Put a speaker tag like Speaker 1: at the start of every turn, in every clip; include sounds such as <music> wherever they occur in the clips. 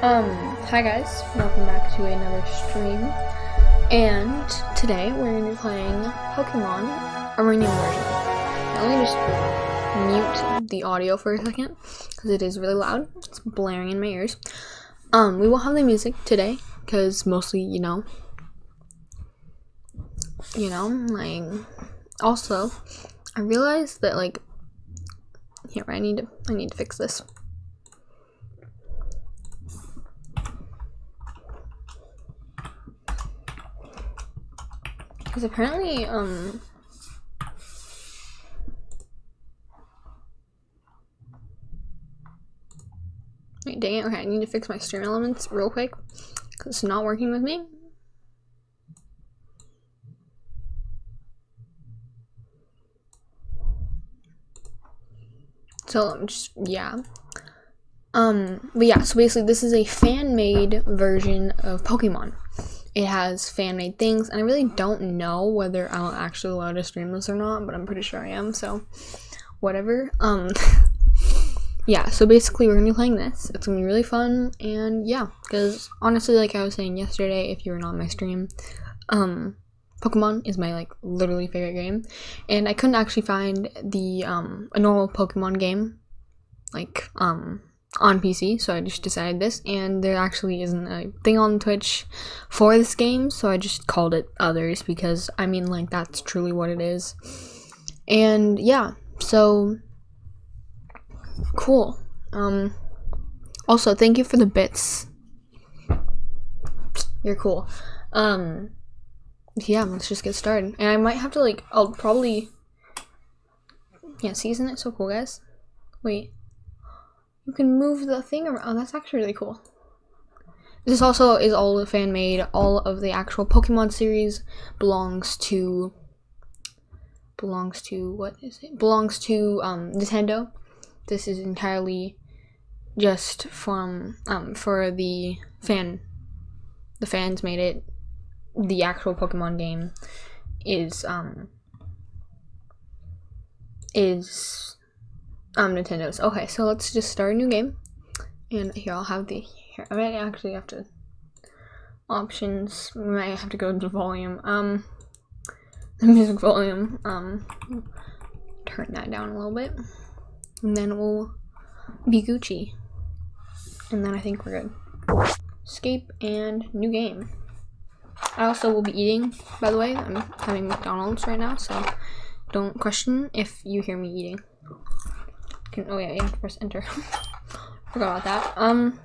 Speaker 1: Um, hi guys, welcome back to another stream. And today we're going to be playing Pokemon Uranium version. Now let me just mute the audio for a second, because it is really loud. It's blaring in my ears. Um, we won't have the music today, because mostly, you know, you know, like, also, I realized that, like, here, I need to, I need to fix this. Because apparently, um... Wait, dang it. Okay, I need to fix my stream elements real quick. Because it's not working with me. So, I'm just, yeah. Um, but yeah, so basically this is a fan-made version of Pokemon it has fan-made things and i really don't know whether i'll actually allow to stream this or not but i'm pretty sure i am so whatever. Um <laughs> yeah so basically we're gonna be playing this. It's gonna be really fun and yeah because honestly like i was saying yesterday if you were not on my stream um pokemon is my like literally favorite game and i couldn't actually find the um a normal pokemon game like um on PC, so I just decided this, and there actually isn't a thing on Twitch for this game, so I just called it Others, because, I mean, like, that's truly what it is. And, yeah, so, cool. Um, also, thank you for the bits. You're cool. Um, yeah, let's just get started. And I might have to, like, I'll probably, yeah, isn't it so cool, guys? Wait. You can move the thing around. Oh, that's actually really cool. This also is all fan made. All of the actual Pokemon series belongs to belongs to what is it? Belongs to um, Nintendo. This is entirely just from um, for the fan. The fans made it. The actual Pokemon game is um is um, Nintendo's. Okay, so let's just start a new game. And here, I'll have the, here, I might actually have to, options, we might have to go to volume. Um, <laughs> the music volume, um, turn that down a little bit. And then we'll be Gucci. And then I think we're good. Escape and new game. I also will be eating, by the way. I'm having McDonald's right now, so don't question if you hear me eating can, oh yeah, you have to press enter. <laughs> Forgot about that. Um,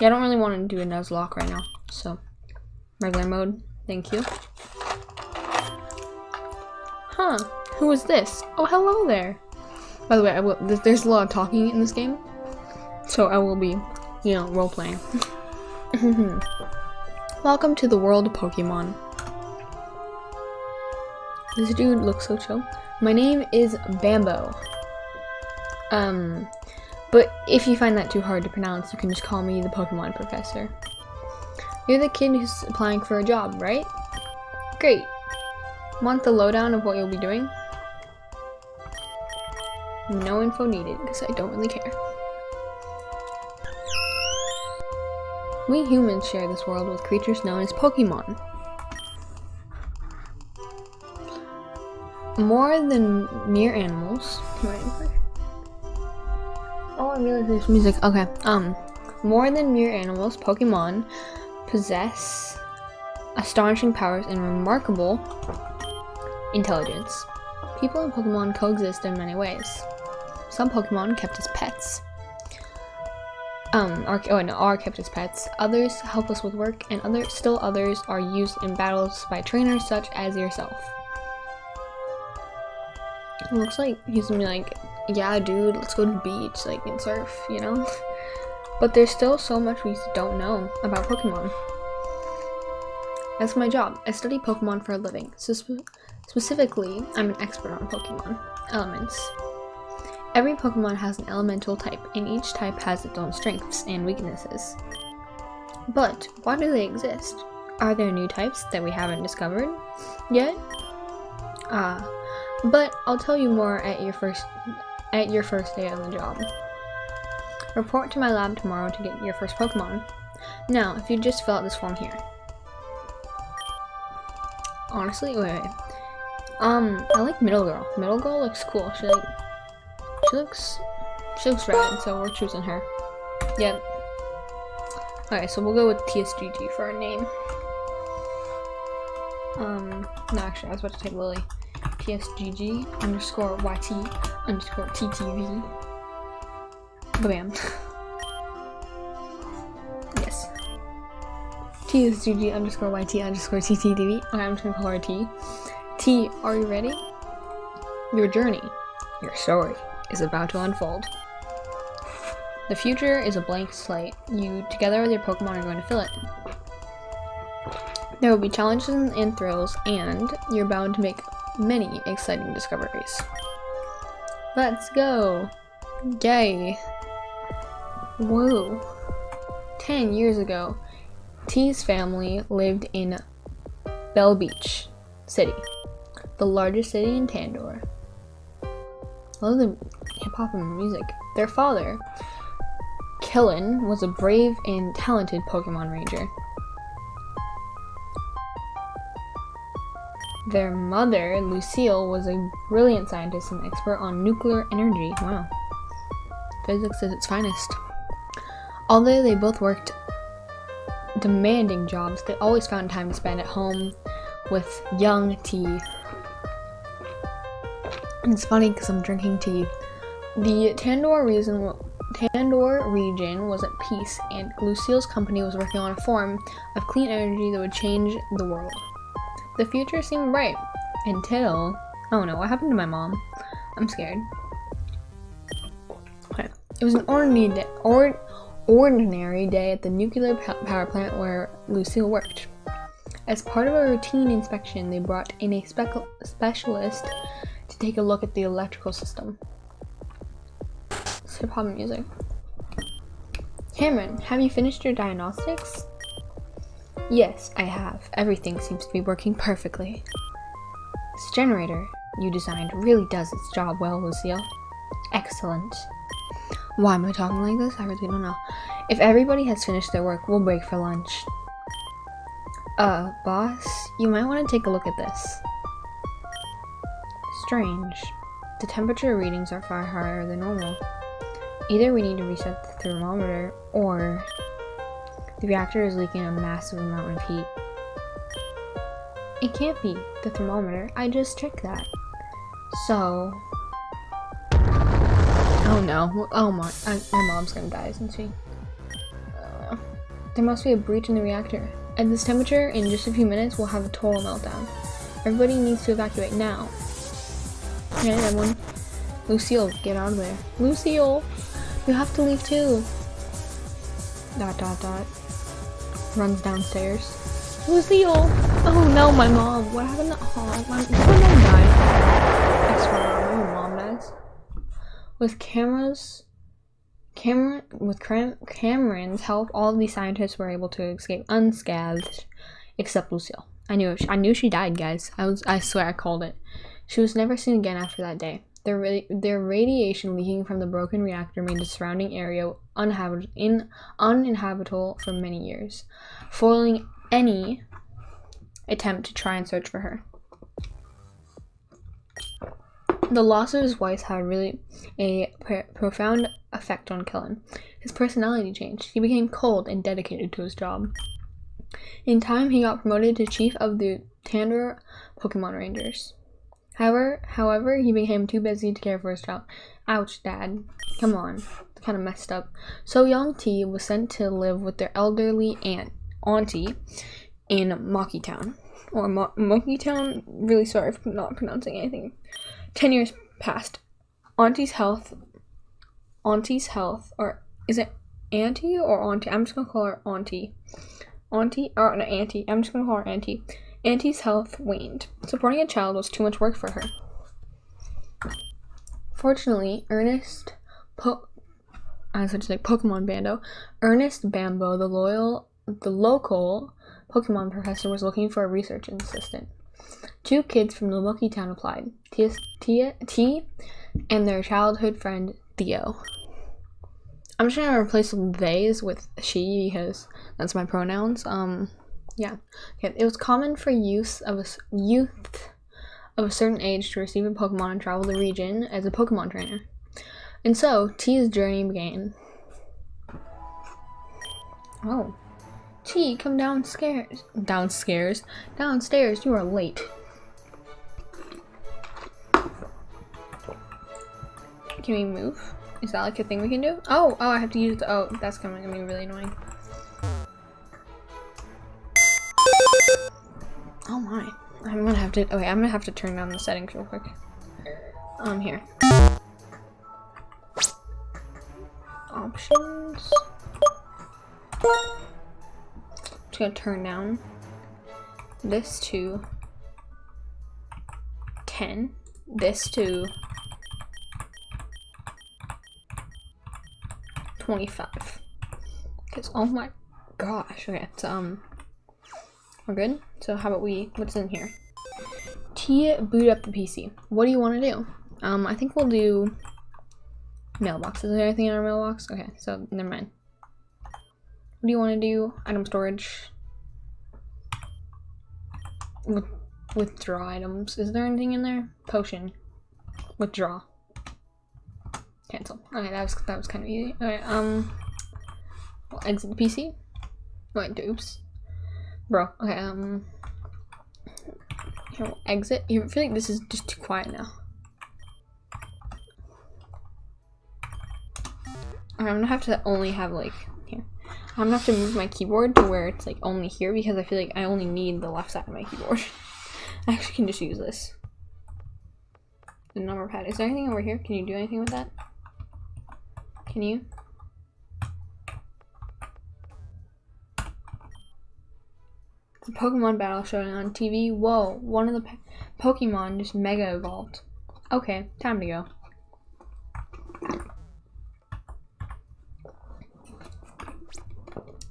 Speaker 1: yeah, I don't really want to do a Nuzlocke right now, so regular mode. Thank you. Huh? Who is this? Oh, hello there. By the way, I will. There's a lot of talking in this game, so I will be, you know, role playing. <laughs> Welcome to the world of Pokemon. This dude looks so chill. My name is Bambo. Um, but if you find that too hard to pronounce, you can just call me the Pokemon Professor. You're the kid who's applying for a job, right? Great. Want the lowdown of what you'll be doing? No info needed, because I don't really care. We humans share this world with creatures known as Pokemon. More than mere animals. Oh, I realize there's music. Okay. Um, more than mere animals, Pokemon possess astonishing powers and remarkable intelligence. People and Pokemon coexist in many ways. Some Pokemon kept as pets. Um, are, oh no, are kept as pets. Others help us with work, and other, still others are used in battles by trainers such as yourself. It looks like he's gonna be like yeah, dude, let's go to the beach, like, and surf, you know? But there's still so much we don't know about Pokemon. That's my job. I study Pokemon for a living. So spe specifically, I'm an expert on Pokemon. Elements. Every Pokemon has an elemental type, and each type has its own strengths and weaknesses. But, why do they exist? Are there new types that we haven't discovered yet? Ah, but I'll tell you more at your first at your first day on the job. Report to my lab tomorrow to get your first Pokemon. Now, if you just fill out this form here. Honestly, wait, wait. Um, I like Middle Girl. Middle Girl looks cool. She like, she looks, she looks red, so we're choosing her. Yep. Alright, so we'll go with TSGG for our name. Um, no, actually, I was about to take Lily. TSGG underscore YT underscore TTV. Bam. <laughs> yes. TSGG underscore YT underscore TTV. Okay, I'm just gonna call her T. T, are you ready? Your journey, your story, is about to unfold. The future is a blank slate. You, together with your Pokemon, are going to fill it. There will be challenges and thrills, and you're bound to make many exciting discoveries. Let's go! Yay! Whoa! Ten years ago, T's family lived in Bell Beach City, the largest city in Tandor. I love the hip hop and music. Their father, Killen, was a brave and talented Pokemon Ranger. Their mother, Lucille, was a brilliant scientist and expert on nuclear energy. Wow. Physics at its finest. Although they both worked demanding jobs, they always found time to spend at home with young T. And it's funny because I'm drinking tea. The Tandor reason Tandor region was at peace, and Lucille's company was working on a form of clean energy that would change the world. The future seemed bright until. Oh no, what happened to my mom? I'm scared. Okay. It was an ordinary day, or, ordinary day at the nuclear power plant where Lucille worked. As part of a routine inspection, they brought in a spe specialist to take a look at the electrical system. Hip hop music. Cameron, have you finished your diagnostics? Yes, I have. Everything seems to be working perfectly. This generator you designed really does its job well, Lucille. Excellent. Why am I talking like this? I really don't know. If everybody has finished their work, we'll break for lunch. Uh, boss, you might want to take a look at this. Strange. The temperature readings are far higher than normal. Either we need to reset the thermometer, or the reactor is leaking a massive amount of heat. It can't be the thermometer. I just checked that. So... Oh no. Oh my. I, my mom's gonna die, isn't she? Uh, there must be a breach in the reactor. At this temperature, in just a few minutes, we'll have a total meltdown. Everybody needs to evacuate now. Okay, everyone. Lucille, get out of there. Lucille! You have to leave too. Dot dot dot runs downstairs. Lucille! Oh, oh no, my mom. What happened to oh, my, my mom died? I swear, my mom dies. With cameras, Cameron, with Cam Cameron's help, all of these scientists were able to escape unscathed, except Lucille. I knew I knew she died, guys. I was I swear I called it. She was never seen again after that day. Their, their radiation leaking from the broken reactor made the surrounding area uninhabit in, uninhabitable for many years, foiling any attempt to try and search for her. The loss of his wife had really a profound effect on Kellen. His personality changed. He became cold and dedicated to his job. In time, he got promoted to chief of the Tandor Pokemon Rangers. However, however, he became too busy to care for his child. Ouch, Dad. Come on. Kind of messed up. So Young T was sent to live with their elderly aunt, auntie, in Monkey Town. Or Mo Monkey Town. Really sorry for not pronouncing anything. Ten years passed. Auntie's health. Auntie's health, or is it auntie or auntie? I'm just gonna call her auntie. Auntie or no, auntie. I'm just gonna call her auntie. Auntie's health waned. Supporting a child was too much work for her. Fortunately, Ernest po I was say Pokemon Bando. Ernest Bambo, the loyal the local Pokemon professor was looking for a research assistant. Two kids from Lumoki Town applied. T, T, T and their childhood friend Theo. I'm just gonna replace they's with she because that's my pronouns. Um, yeah. Okay. It was common for youth of a youth of a certain age to receive a Pokemon and travel the region as a Pokemon trainer. And so, T's journey began. Oh. T, come downstairs. Downstairs. Downstairs, you are late. Can we move? Is that like a thing we can do? Oh, oh, I have to use the- oh, that's gonna be really annoying. Have to- okay, I'm gonna have to turn down the settings real quick. Um, here. Options. Just gonna turn down this to 10, this to 25. Because, oh my gosh, okay, um, we're good? So how about we, what's in here? Boot up the PC. What do you want to do? Um, I think we'll do mailbox. Is there anything in our mailbox? Okay, so never mind. What do you want to do? Item storage. With withdraw items. Is there anything in there? Potion. Withdraw. Cancel. Okay, that was that was kind of easy. Okay, um, we'll exit the PC. Wait, oops, bro. Okay, um, here we'll exit. I feel like this is just too quiet now. I'm gonna have to only have like here. I'm gonna have to move my keyboard to where it's like only here because I feel like I only need the left side of my keyboard. <laughs> I actually can just use this. The number pad. Is there anything over here? Can you do anything with that? Can you? The Pokemon battle showing on TV. Whoa, one of the Pokemon just mega evolved. Okay, time to go.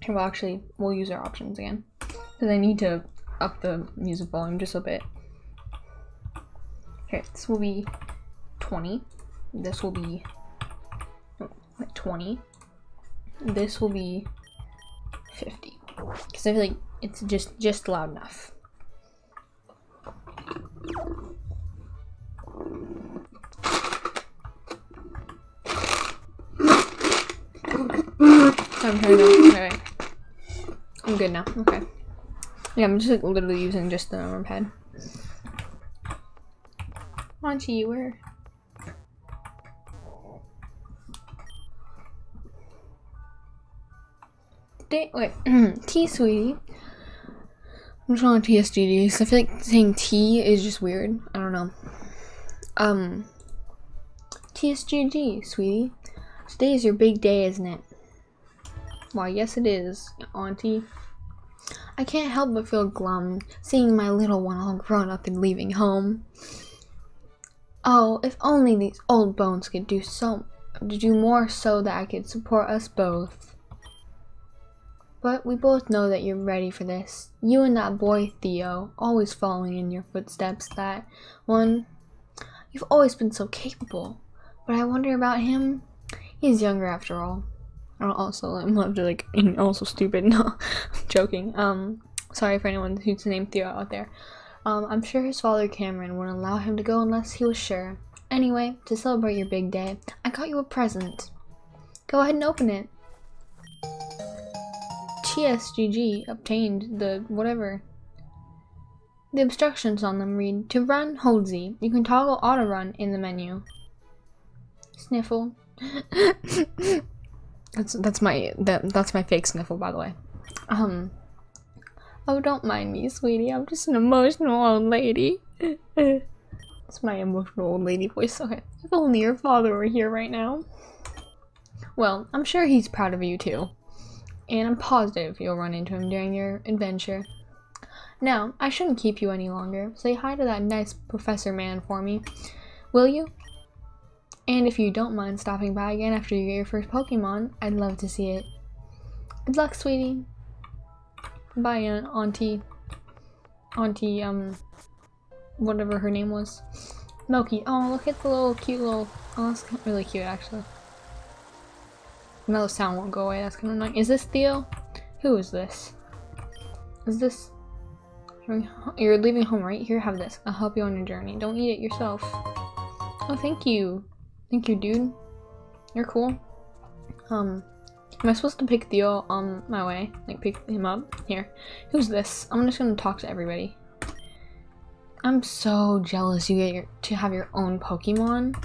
Speaker 1: Well, actually, we'll use our options again. Because I need to up the music volume just a bit. Okay, this will be 20. This will be 20. This will be 50. Because I feel like it's just just loud enough. Oh, I'm. Okay. I'm good now. Okay. Yeah, I'm just like, literally using just the arm pad. Monty, where? Day wait, <clears throat> T sweetie. I'm just on TSGD because I feel like saying T is just weird. I don't know. Um, TSGG, sweetie. Today is your big day, isn't it? Why, yes it is, auntie. I can't help but feel glum seeing my little one all grown up and leaving home. Oh, if only these old bones could do so do more so that I could support us both. But we both know that you're ready for this. You and that boy Theo, always following in your footsteps, that one. You've always been so capable. But I wonder about him. He's younger after all. Also, I'm not like <laughs> also stupid. <laughs> No, I'm joking. Um, sorry for anyone who's named Theo out there. Um, I'm sure his father Cameron wouldn't allow him to go unless he was sure. Anyway, to celebrate your big day, I got you a present. Go ahead and open it. TSGG obtained the whatever. The instructions on them read, to run, hold Z. You can toggle auto run in the menu. Sniffle. <laughs> that's that's my that that's my fake sniffle by the way. Um Oh don't mind me, sweetie. I'm just an emotional old lady. <laughs> it's my emotional old lady voice. Okay. If only your father were here right now. Well, I'm sure he's proud of you too and I'm positive you'll run into him during your adventure. Now, I shouldn't keep you any longer. Say hi to that nice professor man for me, will you? And if you don't mind stopping by again after you get your first Pokemon, I'd love to see it. Good luck, sweetie. Bye, Auntie. Auntie, um, whatever her name was. Milky. Oh, look at the little cute little. Oh, that's really cute, actually. No, the sound won't go away. That's kind of annoying. Is this Theo? Who is this? Is this... You're leaving home, right? Here, have this. I'll help you on your journey. Don't eat it yourself. Oh, thank you. Thank you, dude. You're cool. Um, am I supposed to pick Theo on my way? Like, pick him up? Here. Who's this? I'm just gonna talk to everybody. I'm so jealous you get your, to have your own Pokemon.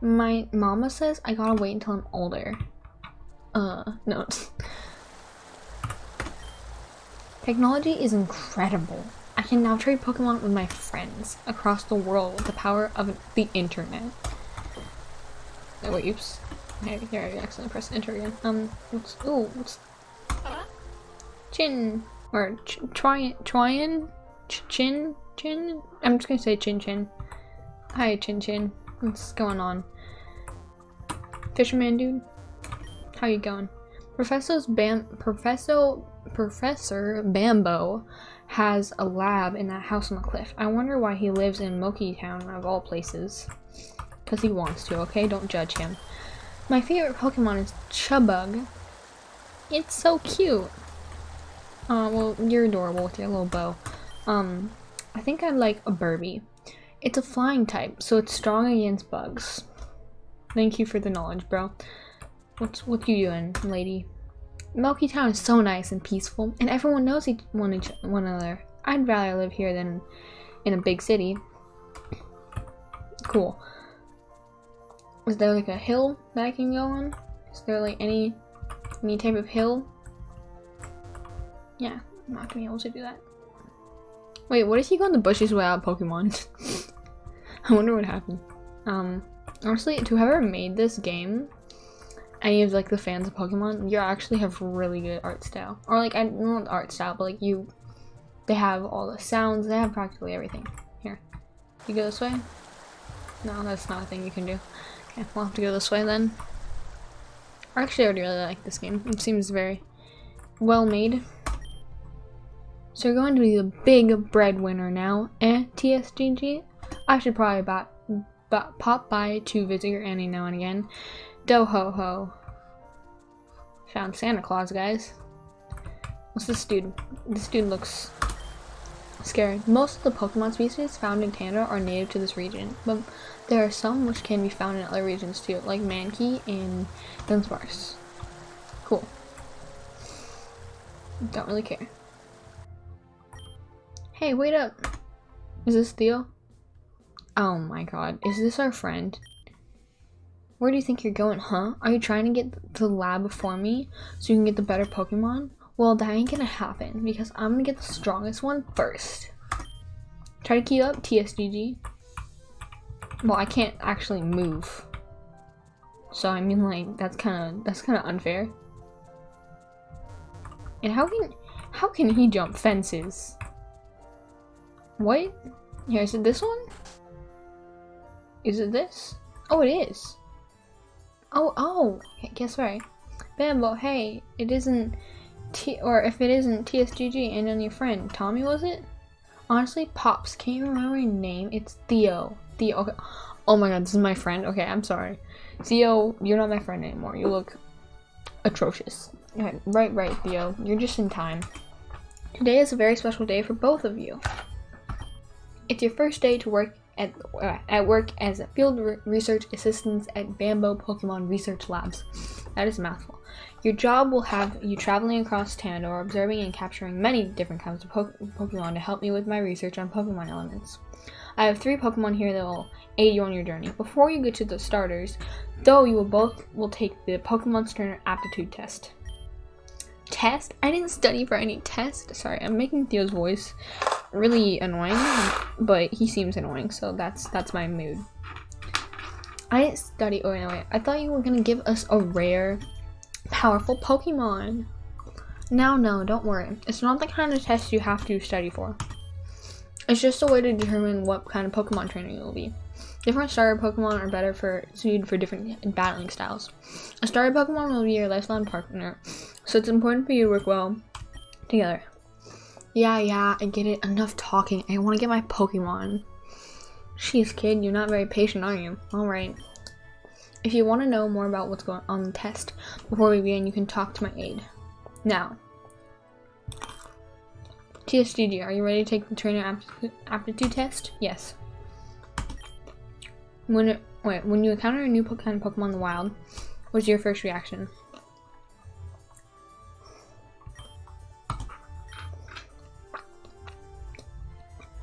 Speaker 1: My mama says I gotta wait until I'm older. Uh, no. Technology is incredible. I can now trade Pokemon with my friends across the world with the power of the internet. Oh, wait, oops. Okay, here I accidentally pressed enter again. Um, what's, oh, what's... Chin, or ch ch chin, chin? I'm just gonna say chin chin. Hi, chin chin. What's going on? Fisherman dude? How you going? Professor's Bam- Professor Professor Bambo has a lab in that house on the cliff. I wonder why he lives in Moki Town of all places. Because he wants to, okay? Don't judge him. My favorite Pokemon is Chubug. It's so cute. Uh, well, you're adorable with your little bow. Um, I think I'd like a Burby. It's a flying type, so it's strong against bugs. Thank you for the knowledge, bro. What's what you doing, lady? Milky Town is so nice and peaceful, and everyone knows each one, each one another. I'd rather live here than in a big city. Cool. Is there like a hill that I can go on? Is there like any any type of hill? Yeah, I'm not gonna be able to do that. Wait, what if you go in the bushes without Pokemon? <laughs> I wonder what happened. Um, honestly, to whoever made this game, any of like the fans of Pokemon, you actually have really good art style. Or like, I not art style, but like you, they have all the sounds, they have practically everything. Here, you go this way? No, that's not a thing you can do. Okay, we'll have to go this way then. I actually, already really like this game. It seems very well made. So you're going to be the big breadwinner now, eh, TSGG? I should probably pop by to visit your Annie now and again. Do ho ho. Found Santa Claus, guys. What's this dude? This dude looks scary. Most of the Pokemon species found in Canada are native to this region, but there are some which can be found in other regions too, like Mankey and Dunsparce. Cool. Don't really care. Hey, wait up! Is this Theo? Oh my god, is this our friend? Where do you think you're going, huh? Are you trying to get the lab before me so you can get the better Pokemon? Well, that ain't gonna happen because I'm gonna get the strongest one first. Try to keep up, TSGG. Well, I can't actually move. So I mean like that's kind of that's kind of unfair. And how can how can he jump fences? What? Here, is it this one? Is it this? Oh, it is. Oh, oh, guess right. Bambo, hey, it isn't T, or if it isn't TSGG and then your friend, Tommy was it? Honestly, Pops, can't you remember your name? It's Theo. Theo, okay. Oh my god, this is my friend? Okay, I'm sorry. Theo, you're not my friend anymore. You look atrocious. Okay, right, right, Theo. You're just in time. Today is a very special day for both of you. It's your first day to work at, uh, at work as a field re research assistant at Bambo Pokemon Research Labs. That is a mouthful. Your job will have you traveling across Tandor, observing and capturing many different kinds of po Pokemon to help me with my research on Pokemon elements. I have three Pokemon here that will aid you on your journey. Before you get to the starters, though you will both will take the Pokemon Trainer aptitude test. Test? I didn't study for any test. Sorry, I'm making Theo's voice really annoying, but he seems annoying, so that's that's my mood. I didn't study. Oh no, wait. I thought you were gonna give us a rare, powerful Pokemon. Now, no, don't worry. It's not the kind of test you have to study for. It's just a way to determine what kind of Pokemon trainer you will be. Different starter Pokemon are better for suited for different battling styles. A starter Pokemon will be your lifelong partner, so it's important for you to work well together. Yeah, yeah, I get it. Enough talking. I want to get my Pokemon. Jeez, kid, you're not very patient, are you? Alright. If you want to know more about what's going on the test before we begin, you can talk to my aide. Now, TSGG, are you ready to take the trainer aptitude test? Yes. When it, wait, when you encounter a new kind of Pokemon in the wild, what's your first reaction?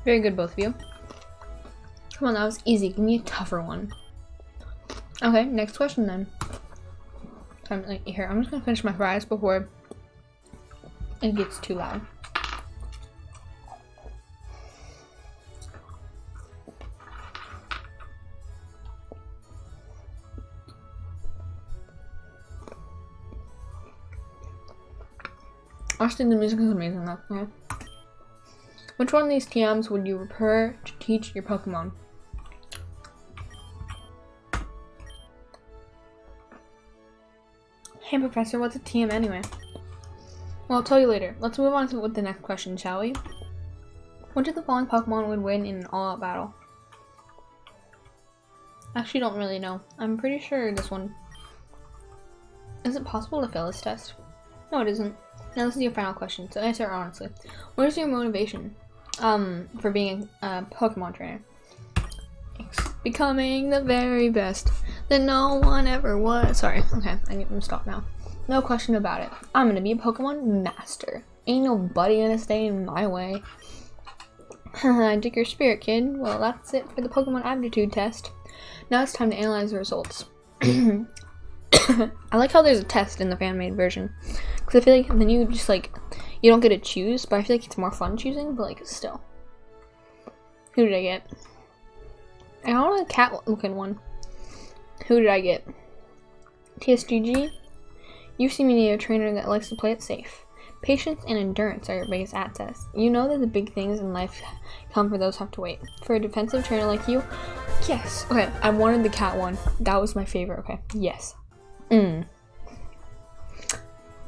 Speaker 1: Very good, both of you. Come on, that was easy. Give me a tougher one. Okay, next question then. I'm like here. I'm just gonna finish my fries before it gets too loud. Actually, the music is amazing though. Yeah. Which one of these TMs would you prefer to teach your Pokemon? Hey Professor, what's a TM anyway? Well, I'll tell you later. Let's move on to with the next question, shall we? Which of the following Pokemon would win in an all-out battle? Actually, don't really know. I'm pretty sure this one... Is it possible to fail this test? No, it isn't. Now this is your final question, so answer honestly. What is your motivation um, for being a Pokemon trainer? Becoming the very best that no one ever was. Sorry, okay, I need to stop now. No question about it. I'm gonna be a Pokemon master. Ain't nobody gonna stay in my way. <laughs> I took your spirit, kid. Well, that's it for the Pokemon aptitude test. Now it's time to analyze the results. <clears throat> <laughs> I like how there's a test in the fan-made version. Because I feel like then you just, like, you don't get to choose, but I feel like it's more fun choosing, but, like, still. Who did I get? I want a cat-looking one. Who did I get? TSGG? You seem to need a trainer that likes to play it safe. Patience and endurance are your biggest assets. You know that the big things in life come for those who have to wait. For a defensive trainer like you, yes. Okay, I wanted the cat one. That was my favorite. Okay, yes. Mm.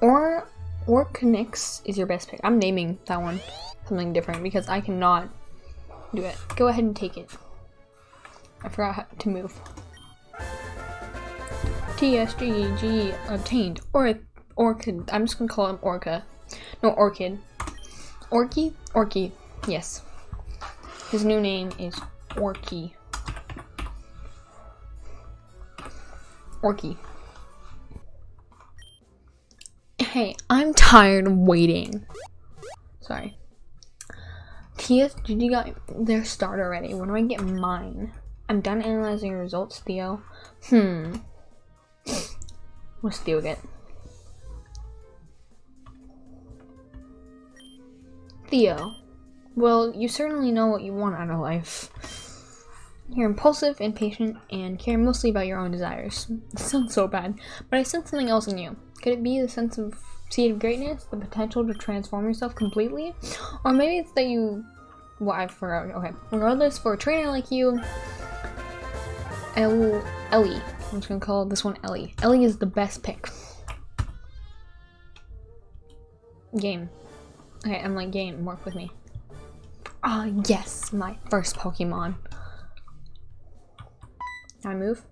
Speaker 1: Or Orknix is your best pick. I'm naming that one something different because I cannot do it. Go ahead and take it. I forgot to move. TSGG obtained. Or Orchid. I'm just gonna call him Orca. No, Orchid. Orky? Orky. Yes. His new name is Orky. Orky. Hey, I'm tired of waiting. Sorry. TSGG got their start already. When do I get mine? I'm done analyzing your results, Theo. Hmm. What's Theo get? Theo. Well, you certainly know what you want out of life. You're impulsive, impatient, and care mostly about your own desires. This <laughs> sounds so bad, but I sense something else in you. Could it be the sense of seed of greatness, the potential to transform yourself completely? Or maybe it's that you... Well, I forgot. Okay. Regardless, for a trainer like you, El Ellie. I'm just gonna call this one Ellie. Ellie is the best pick. Game. Okay, I'm like game, work with me. Ah, yes, my first Pokemon. I move.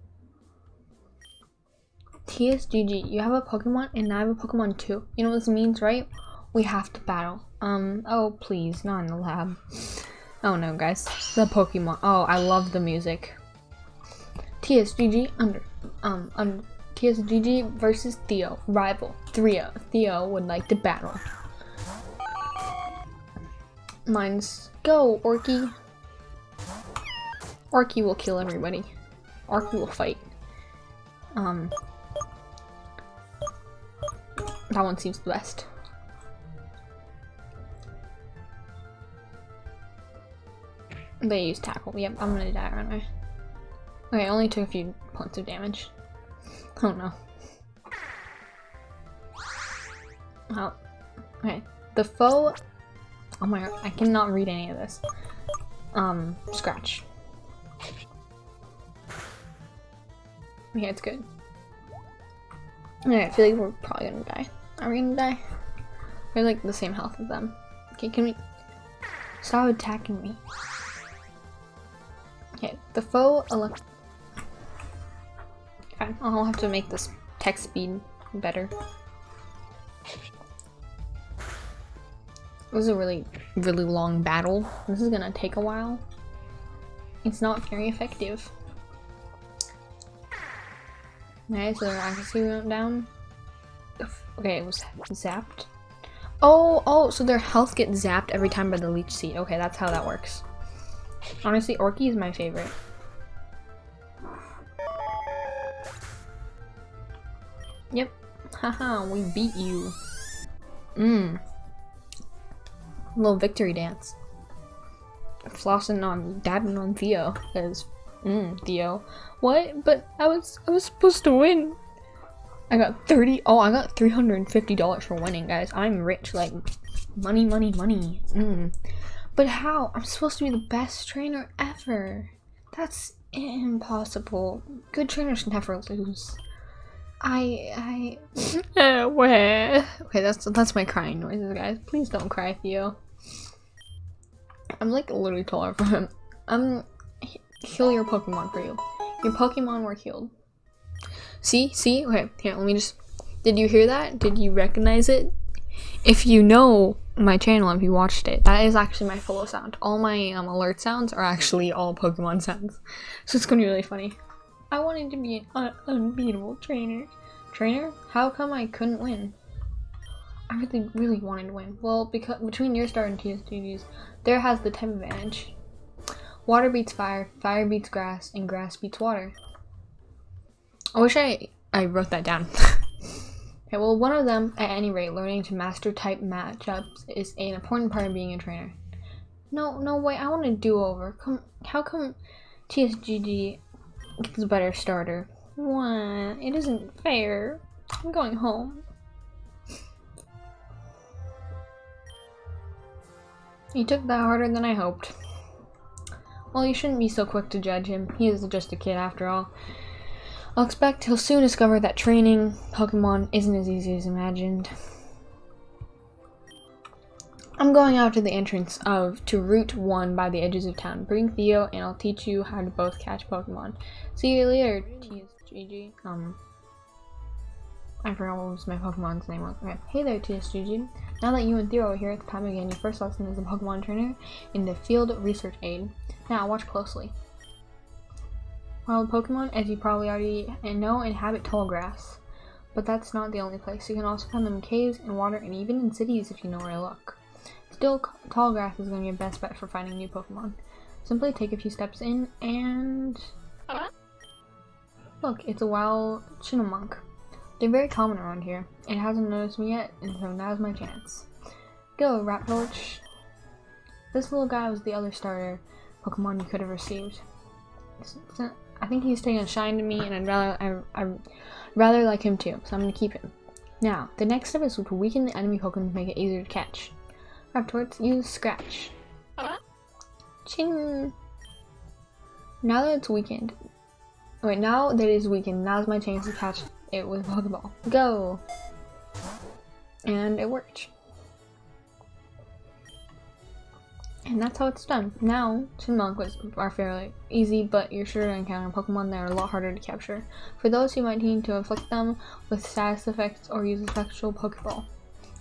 Speaker 1: TSGG, you have a Pokemon and I have a Pokemon too. You know what this means, right? We have to battle. Um, oh please, not in the lab. Oh no, guys. The Pokemon. Oh, I love the music. TSGG under um under TSGG versus Theo, rival. Theo. Theo would like to battle. Mine's go, Orky. Orky will kill everybody. Orky will fight. Um That one seems the best. They use tackle. Yep, I'm gonna die, aren't I? Okay, I only took a few points of damage. Oh no. Well, okay. The foe... Oh my god, I cannot read any of this. Um, scratch. Okay, it's good. Okay, I feel like we're probably gonna die. Are we gonna die? We're like the same health as them. Okay, can we... Stop attacking me. Okay, the foe elect Okay, I'll have to make this tech speed better. This is a really, really long battle. This is gonna take a while. It's not very effective. Okay, so their accuracy went down. Okay, it was zapped. Oh, oh, so their health gets zapped every time by the leech seed. Okay, that's how that works. Honestly, Orky is my favorite. Yep. Haha, we beat you. Mmm. Little victory dance. Flossing on, dabbing on Theo. Cause, mmm, Theo. What? But I was, I was supposed to win. I got 30, oh, I got $350 for winning, guys. I'm rich, like, money, money, money. Mmm. But how? I'm supposed to be the best trainer ever. That's impossible. Good trainers never lose. I, I, <laughs> <laughs> uh, where? Okay, that's that's my crying noises, guys. Please don't cry, Theo. I'm like literally taller from <laughs> him. I'm heal your Pokemon for you. Your Pokemon were healed. See, see. Okay, here. Let me just. Did you hear that? Did you recognize it? If you know my channel, if you watched it, that is actually my follow sound. All my um, alert sounds are actually all Pokemon sounds. So it's gonna be really funny. I wanted to be an un unbeatable trainer. Trainer? How come I couldn't win? I really, really wanted to win. Well, because between your star and TSGG's, there has the type advantage. Water beats fire, fire beats grass, and grass beats water. I wish I, I wrote that down. <laughs> okay, well, one of them, at any rate, learning to master type matchups is an important part of being a trainer. No, no, wait, I want to do-over. Come, how come TSGG gets a better starter? What? It isn't fair. I'm going home. He took that harder than I hoped. Well, you shouldn't be so quick to judge him. He is just a kid after all. I'll expect he'll soon discover that training Pokemon isn't as easy as imagined. I'm going out to the entrance of to Route 1 by the edges of town. Bring Theo and I'll teach you how to both catch Pokemon. See you later, TSGG. Um, I forgot what was my Pokemon's name was. Okay. Hey there, TSGG. Now that you and Theo are here, it's time begin your first lesson as a Pokemon trainer in the Field Research Aid. Now, watch closely. Wild Pokemon, as you probably already know, inhabit tall grass. But that's not the only place. You can also find them in caves, in water, and even in cities if you know where to look. Still, tall grass is going to be your best bet for finding new Pokemon. Simply take a few steps in and... Look, it's a wild Chinamonk. They're very common around here. It hasn't noticed me yet, and so now's my chance. Go, Raptorch. This little guy was the other starter Pokemon you could have received. I think he's taking a shine to me, and I'd rather I, I rather like him too, so I'm gonna keep him. Now, the next step is to weaken the enemy Pokemon to make it easier to catch. Raptorch, use Scratch. Ching! Now that it's weakened, wait, now that it is weakened, now's my chance to catch it with Pokeball. Go! And it worked. And that's how it's done. Now, Chipmunk was are fairly easy, but you're sure to encounter Pokemon that are a lot harder to capture. For those who might need to inflict them with status effects or use a special Pokeball.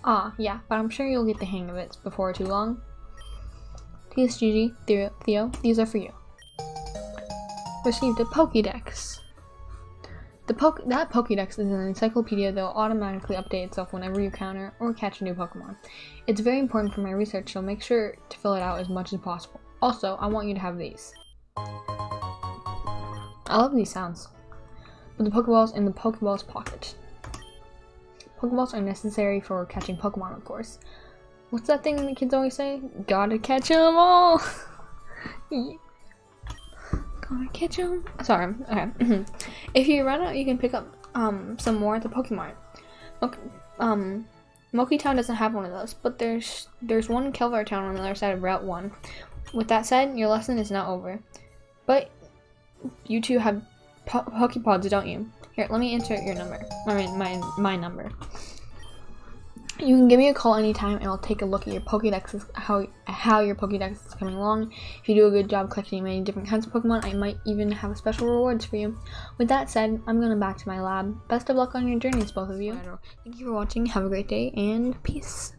Speaker 1: Ah, yeah, but I'm sure you'll get the hang of it before too long. TSGG, Theo, these are for you. Received a Pokédex. The poke that Pokédex is an encyclopedia that will automatically update itself whenever you counter or catch a new Pokemon. It's very important for my research, so make sure to fill it out as much as possible. Also, I want you to have these. I love these sounds. Put the Pokeballs in the Pokeball's pocket. Pokeballs are necessary for catching Pokemon, of course. What's that thing the kids always say? Gotta catch them all! <laughs> Catch them. Sorry, okay. <clears throat> if you run out, you can pick up um some more at the Pokemon. Look, um, Moki Town doesn't have one of those, but there's there's one Kelvar Town on the other side of Route 1. With that said, your lesson is not over. But you two have po Pokepods, don't you? Here, let me insert your number. I mean, my, my number. You can give me a call anytime and I'll take a look at your Pokedex, how, how your Pokedex is coming along. If you do a good job collecting many different kinds of Pokemon, I might even have special rewards for you. With that said, I'm going back to my lab. Best of luck on your journeys, both of you. Thank you for watching, have a great day, and peace.